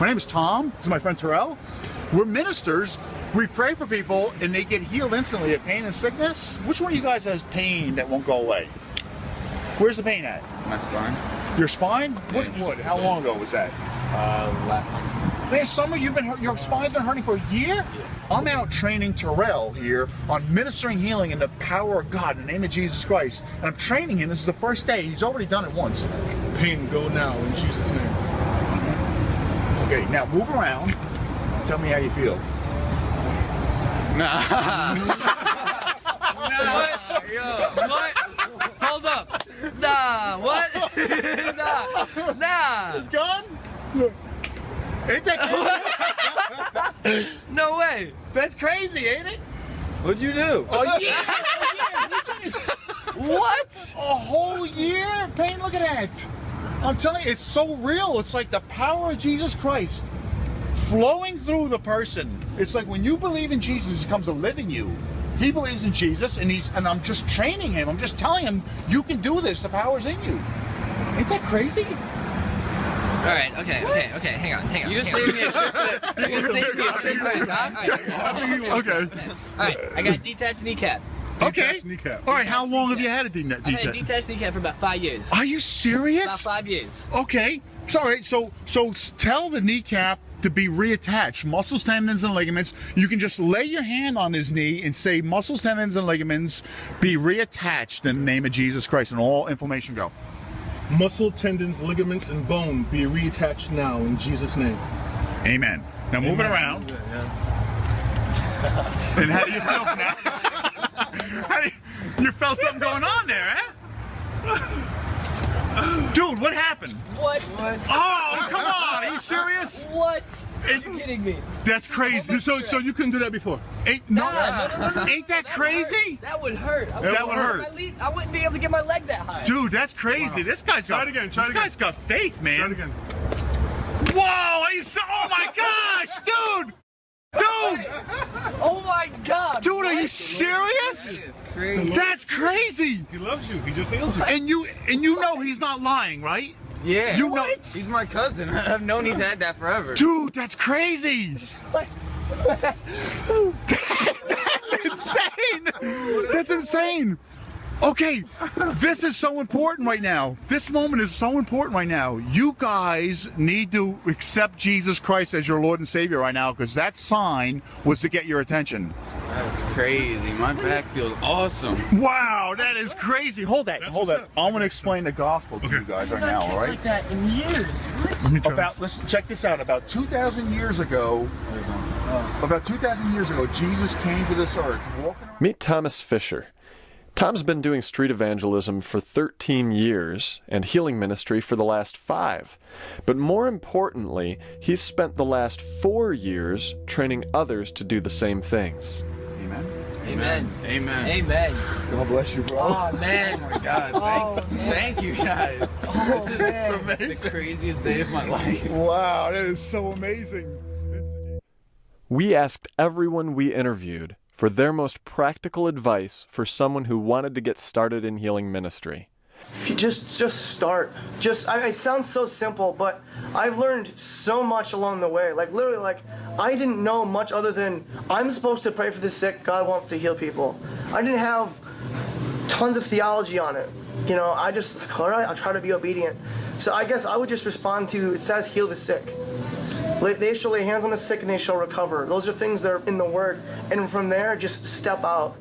My name is Tom. This is my friend Terrell. We're ministers. We pray for people and they get healed instantly of pain and sickness. Which one of you guys has pain that won't go away? Where's the pain at? My spine. Your spine? What? Yeah. What? How long ago was that? Uh, last summer. Last summer, you've been your spine's been hurting for a year. I'm out training Terrell here on ministering healing in the power of God in the name of Jesus Christ, and I'm training him. This is the first day. He's already done it once. Pain, go now in Jesus' name. Okay, now move around. Tell me how you feel. Nah. nah. What? What? Hold up. Nah, what? nah, nah. It's gone. Ain't that crazy? No way. That's crazy, ain't it? What'd you do? A year. What? A whole year? Pain, look at that. I'm telling you, it's so real. It's like the power of Jesus Christ flowing through the person. It's like when you believe in Jesus, he becomes a living you. He believes in Jesus, and he's and I'm just training him. I'm just telling him you can do this. The power's in you. Ain't that crazy? All right. Okay. Okay. Okay. Hang on. Hang on. You just hang saved me a trip to You just saved me a trip to the doc? All right. Okay. All right. I got detached kneecap. Okay. Detached kneecap. All right. How long have you had a de- I've had a detached kneecap for about five years. Are you serious? About serious? five years. Okay. So, all right. So, so tell the kneecap to be reattached. Muscles, tendons, and ligaments. You can just lay your hand on his knee and say, "Muscles, tendons, and ligaments be reattached in the name of Jesus Christ," and all inflammation go. Muscle, tendons, ligaments, and bone be reattached now in Jesus' name. Amen. Now move it around. Yeah. And how do you feel now? how do you, you felt something going on there, eh? Dude, what happened? What? Oh, come on! Are you serious? What? Are you kidding me? That's crazy. So, so you couldn't do that before? Ain't, no, Nah, no, no, no, no, ain't that would crazy? hurt. That would hurt. I That would hurt. My le- I wouldn't be able to get my leg that high. Dude, that's crazy. This guy's got. Try it again, try this it again. guy's got faith, man. Try it again. Whoa! Are you so? Oh my gosh, dude! Dude! Oh my God. Dude, are you serious? It's crazy. That's crazy. He loves you. He just healed you. And you and you know he's not lying, right? Yeah. You know- He's my cousin. I've known he's had that forever. Dude, that's crazy. that's insane. That's insane. Okay, this is so important right now. This moment is so important right now. You guys need to accept Jesus Christ as your Lord and Savior right now because that sign was to get your attention. That's crazy. My back feels awesome. Wow, that is crazy. Hold that, hold that. I'm gonna explain the gospel to you guys right now, all right? Like that in years. What? me try. About listen, check this out. About 2,000 years ago, about 2,000 years ago, Jesus came to this earth. Meet Thomas Fisher. Tom's been doing street evangelism for 13 years and healing ministry for the last five. But more importantly, he's spent the last four years training others to do the same things. Amen. Amen. Amen. Amen. God bless you, bro. Oh man. Oh my God. Oh, Thank, man. thank you guys. Oh, this is man. the craziest day of my life. Wow, that is so amazing. We asked everyone we interviewed for their most practical advice for someone who wanted to get started in healing ministry. If you just just start. Just I, it sounds so simple, but I've learned so much along the way. Like literally, like I didn't know much other than I'm supposed to pray for the sick. God wants to heal people. I didn't have tons of theology on it. You know, I just like, all right, I'll try to be obedient. So I guess I would just respond to it says heal the sick. They shall lay hands on the sick and they shall recover. Those are things that are in the word, and from there, just step out.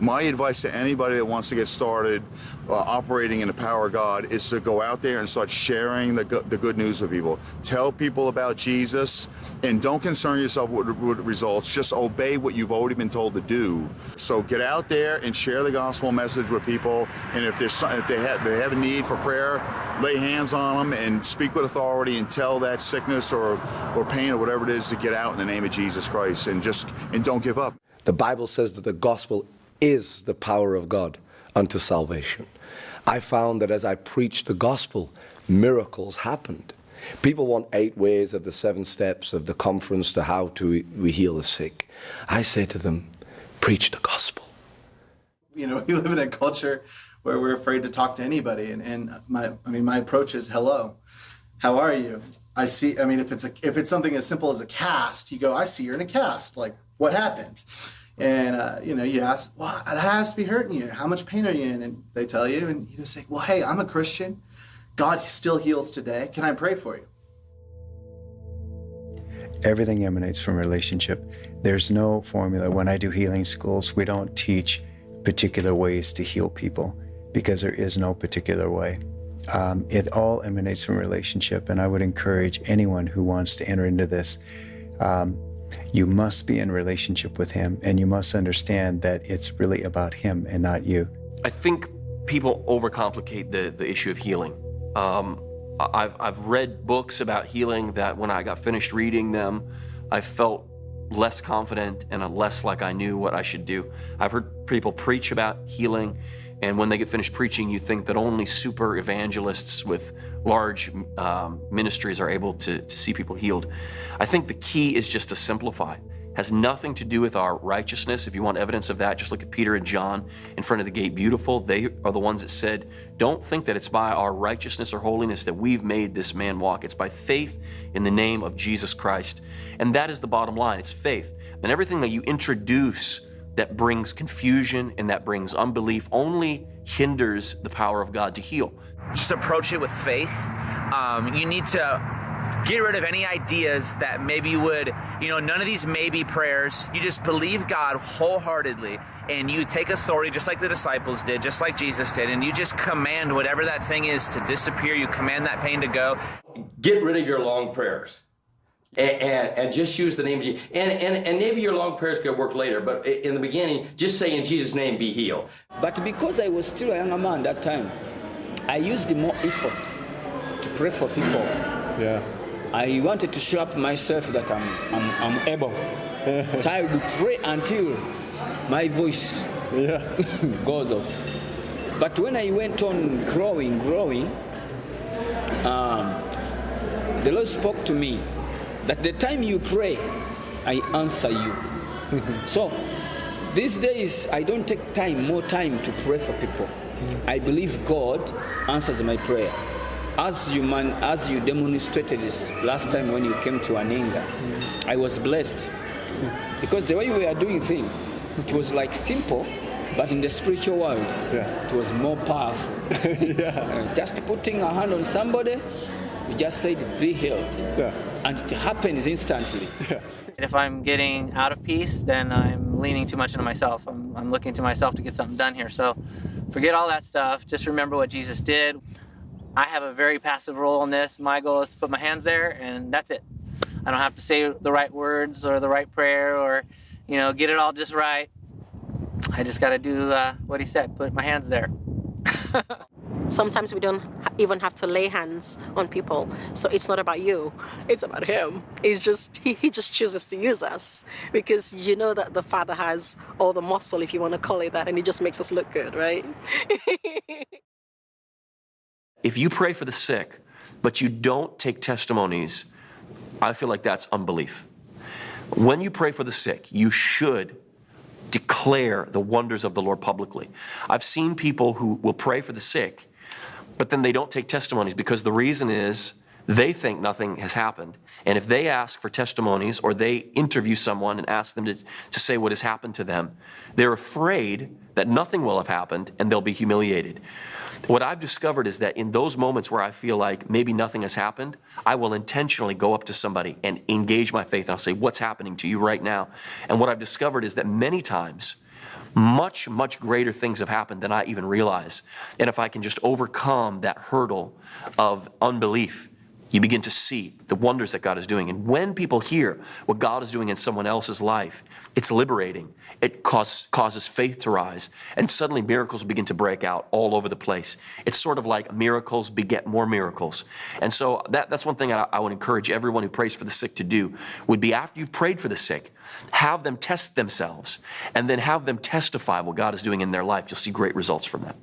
My advice to anybody that wants to get started uh, operating in the power of God is to go out there and start sharing the, go- the good news with people. Tell people about Jesus and don't concern yourself with, with results. Just obey what you've already been told to do. So get out there and share the gospel message with people. And if there's some, if they have they have a need for prayer, lay hands on them and speak with authority and tell that sickness or or pain or whatever it is to get out in the name of Jesus Christ and just and don't give up. The Bible says that the gospel is the power of God unto salvation. I found that as I preached the gospel, miracles happened. People want eight ways of the seven steps of the conference to how to we heal the sick. I say to them, preach the gospel. you know, we live in a culture where we're afraid to talk to anybody. And, and my, I mean, my approach is hello, how are you? I see. I mean, if it's a if it's something as simple as a cast, you go, I see you're in a cast. Like, what happened? And uh, you know, you ask, well, that has to be hurting you. How much pain are you in? And they tell you, and you just say, well, hey, I'm a Christian. God still heals today. Can I pray for you? Everything emanates from relationship. There's no formula. When I do healing schools, we don't teach particular ways to heal people because there is no particular way. Um, it all emanates from relationship, and I would encourage anyone who wants to enter into this. Um, you must be in relationship with Him, and you must understand that it's really about Him and not you. I think people overcomplicate the, the issue of healing. Um, I've, I've read books about healing that when I got finished reading them, I felt less confident and less like I knew what I should do. I've heard people preach about healing, and when they get finished preaching, you think that only super evangelists with large um, ministries are able to, to see people healed. I think the key is just to simplify has nothing to do with our righteousness. If you want evidence of that, just look at Peter and John in front of the gate beautiful. They are the ones that said, Don't think that it's by our righteousness or holiness that we've made this man walk. It's by faith in the name of Jesus Christ. And that is the bottom line it's faith. And everything that you introduce that brings confusion and that brings unbelief only hinders the power of God to heal. Just approach it with faith. Um, you need to get rid of any ideas that maybe would, you know, none of these maybe prayers. You just believe God wholeheartedly and you take authority just like the disciples did, just like Jesus did, and you just command whatever that thing is to disappear. You command that pain to go. Get rid of your long prayers. And, and, and, just use the name of Jesus. And, and, and maybe your long prayers could work later, but in the beginning, just say in Jesus' name, be healed. But because I was still a young man that time, I used more effort to pray for people. Yeah. I wanted to show up myself that I'm, I'm, I'm able. so I would pray until my voice yeah. goes off. But when I went on growing, growing, um, the Lord spoke to me that the time you pray, I answer you. so these days, I don't take time, more time to pray for people. I believe God answers my prayer as you man, as you demonstrated this last time when you came to Aninga, mm. I was blessed mm. because the way we are doing things, it was like simple, but in the spiritual world, yeah. it was more powerful. yeah. uh, just putting a hand on somebody, you just said, "Be healed," yeah. and it happens instantly. Yeah. If I'm getting out of peace, then I'm leaning too much into myself. I'm, I'm looking to myself to get something done here. So forget all that stuff. Just remember what Jesus did. I have a very passive role in this. My goal is to put my hands there and that's it. I don't have to say the right words or the right prayer or, you know, get it all just right. I just got to do uh, what he said, put my hands there. Sometimes we don't even have to lay hands on people. So it's not about you, it's about him. It's just, he, he just chooses to use us because you know that the Father has all the muscle, if you want to call it that, and he just makes us look good, right? If you pray for the sick, but you don't take testimonies, I feel like that's unbelief. When you pray for the sick, you should declare the wonders of the Lord publicly. I've seen people who will pray for the sick, but then they don't take testimonies because the reason is they think nothing has happened. And if they ask for testimonies or they interview someone and ask them to, to say what has happened to them, they're afraid that nothing will have happened and they'll be humiliated. What I've discovered is that in those moments where I feel like maybe nothing has happened, I will intentionally go up to somebody and engage my faith. And I'll say, What's happening to you right now? And what I've discovered is that many times, much, much greater things have happened than I even realize. And if I can just overcome that hurdle of unbelief, you begin to see the wonders that God is doing. And when people hear what God is doing in someone else's life, it's liberating. It cause, causes faith to rise. And suddenly miracles begin to break out all over the place. It's sort of like miracles beget more miracles. And so that, that's one thing I, I would encourage everyone who prays for the sick to do, would be after you've prayed for the sick, have them test themselves and then have them testify what God is doing in their life. You'll see great results from that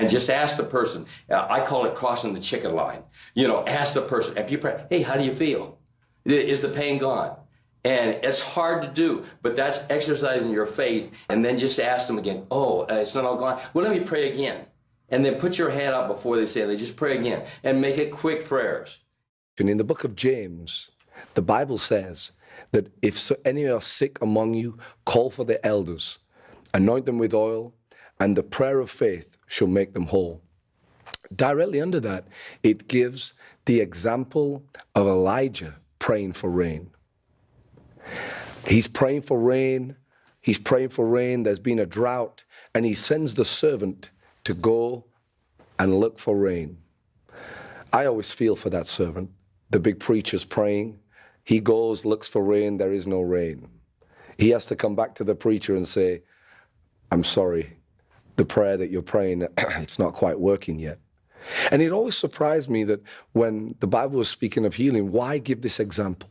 and just ask the person. Uh, I call it crossing the chicken line. You know, ask the person, if you pray, hey, how do you feel? Is the pain gone? And it's hard to do, but that's exercising your faith. And then just ask them again, oh, uh, it's not all gone. Well, let me pray again. And then put your hand out before they say, they just pray again and make it quick prayers. And in the book of James, the Bible says that if so, any are sick among you, call for the elders, anoint them with oil, and the prayer of faith shall make them whole. Directly under that, it gives the example of Elijah praying for rain. He's praying for rain. He's praying for rain. There's been a drought. And he sends the servant to go and look for rain. I always feel for that servant. The big preacher's praying. He goes, looks for rain. There is no rain. He has to come back to the preacher and say, I'm sorry. The prayer that you're praying, it's not quite working yet. And it always surprised me that when the Bible was speaking of healing, why give this example?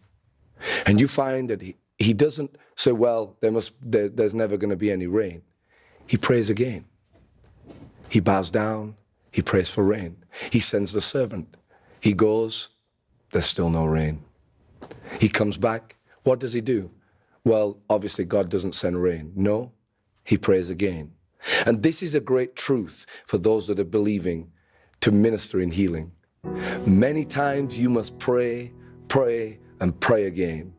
And you find that he, he doesn't say, well, there must, there, there's never going to be any rain. He prays again. He bows down. He prays for rain. He sends the servant. He goes. There's still no rain. He comes back. What does he do? Well, obviously, God doesn't send rain. No, he prays again. And this is a great truth for those that are believing to minister in healing. Many times you must pray, pray, and pray again.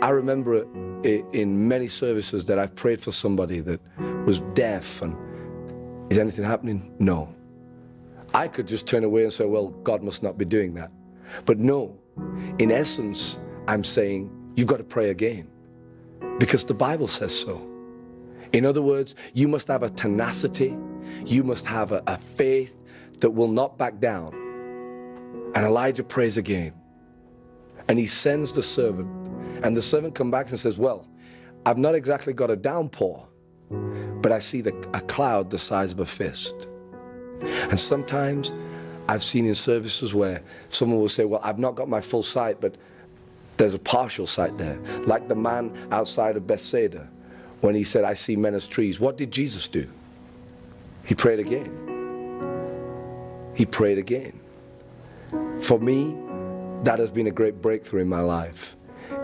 I remember in many services that I've prayed for somebody that was deaf and is anything happening? No. I could just turn away and say, well, God must not be doing that. But no, in essence, I'm saying you've got to pray again because the Bible says so. In other words, you must have a tenacity, you must have a, a faith that will not back down. And Elijah prays again. And he sends the servant. And the servant comes back and says, Well, I've not exactly got a downpour, but I see the, a cloud the size of a fist. And sometimes I've seen in services where someone will say, Well, I've not got my full sight, but there's a partial sight there. Like the man outside of Bethsaida when he said, I see men as trees. What did Jesus do? He prayed again. He prayed again. For me, that has been a great breakthrough in my life,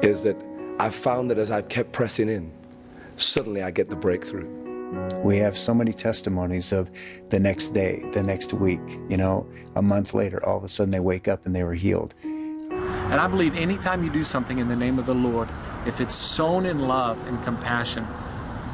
is that I've found that as I've kept pressing in, suddenly I get the breakthrough. We have so many testimonies of the next day, the next week, you know, a month later, all of a sudden they wake up and they were healed. And I believe anytime you do something in the name of the Lord, if it's sown in love and compassion,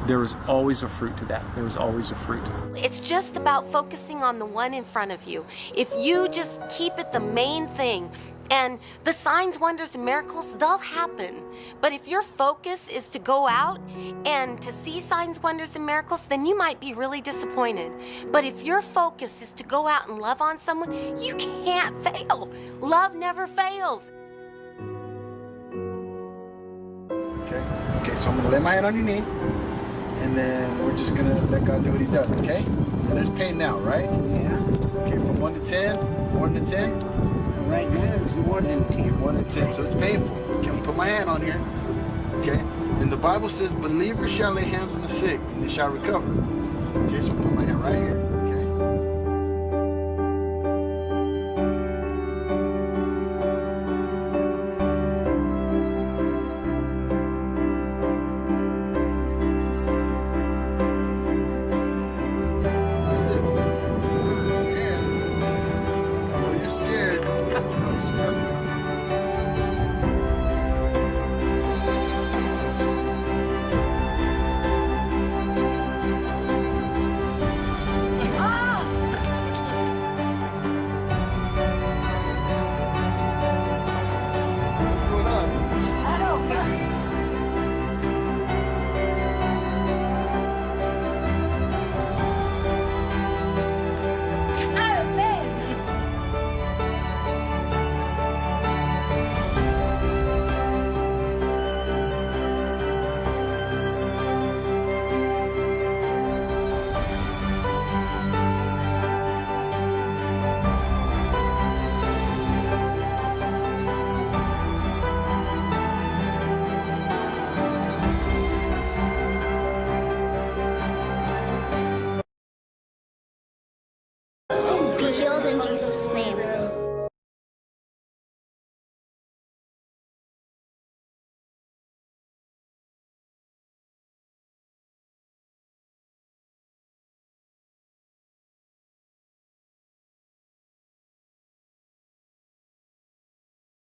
there is always a fruit to that. There is always a fruit. It's just about focusing on the one in front of you. If you just keep it the main thing, and the signs, wonders, and miracles, they'll happen. But if your focus is to go out and to see signs, wonders, and miracles, then you might be really disappointed. But if your focus is to go out and love on someone, you can't fail. Love never fails. Okay. Okay, so I'm gonna lay my hand on your knee, and then we're just gonna let God do what He does. Okay. And there's pain now, right? Yeah. Okay, from one to ten, one to ten. Right now it's one and ten. One and ten, so it's painful. Okay, I'm put my hand on here. Okay. And the Bible says, "Believers shall lay hands on the sick, and they shall recover." Okay, so I'm put my hand right here.